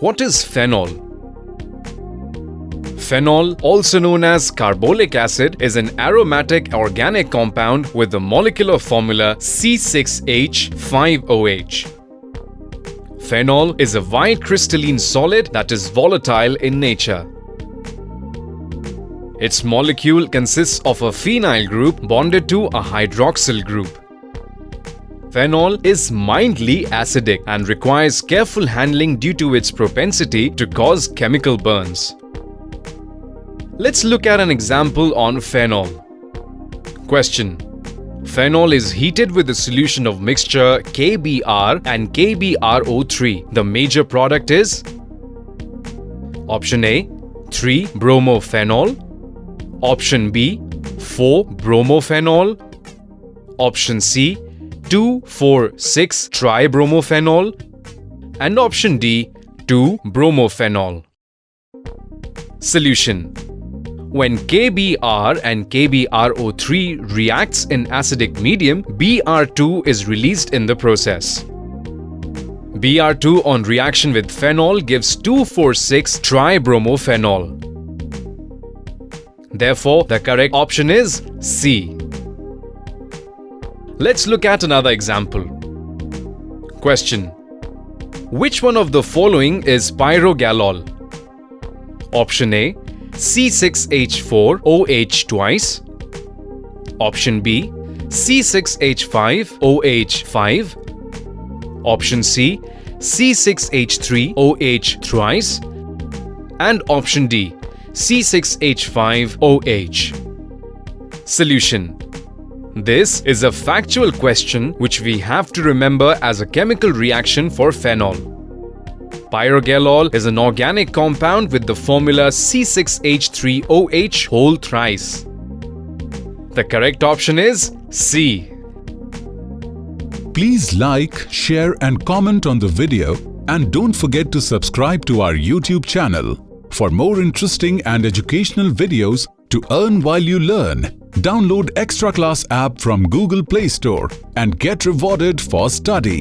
What is phenol? Phenol, also known as carbolic acid, is an aromatic organic compound with the molecular formula C6H5OH. Phenol is a white crystalline solid that is volatile in nature. Its molecule consists of a phenyl group bonded to a hydroxyl group. Phenol is mildly acidic and requires careful handling due to its propensity to cause chemical burns. Let's look at an example on phenol. Question Phenol is heated with a solution of mixture KBr and KBrO3. The major product is Option A 3-bromophenol Option B 4-bromophenol Option C 2,4,6-tribromophenols and option D 2-bromophenol. Solution when KBr and KBrO3 reacts in acidic medium, Br2 is released in the process. Br2 on reaction with phenol gives 2, 4, 6 tribromophenol. Therefore, the correct option is C. Let's look at another example. Question. Which one of the following is pyrogallol? Option A C6H4OH twice. Option B C6H5OH5. Option C C6H3OH thrice. And option D C6H5OH. Solution This is a factual question which we have to remember as a chemical reaction for phenol. Pyrogallol is an organic compound with the formula C6H3OH whole thrice. The correct option is C. Please like, share and comment on the video and don't forget to subscribe to our YouTube channel. For more interesting and educational videos to earn while you learn, download Extra Class app from Google Play Store and get rewarded for study.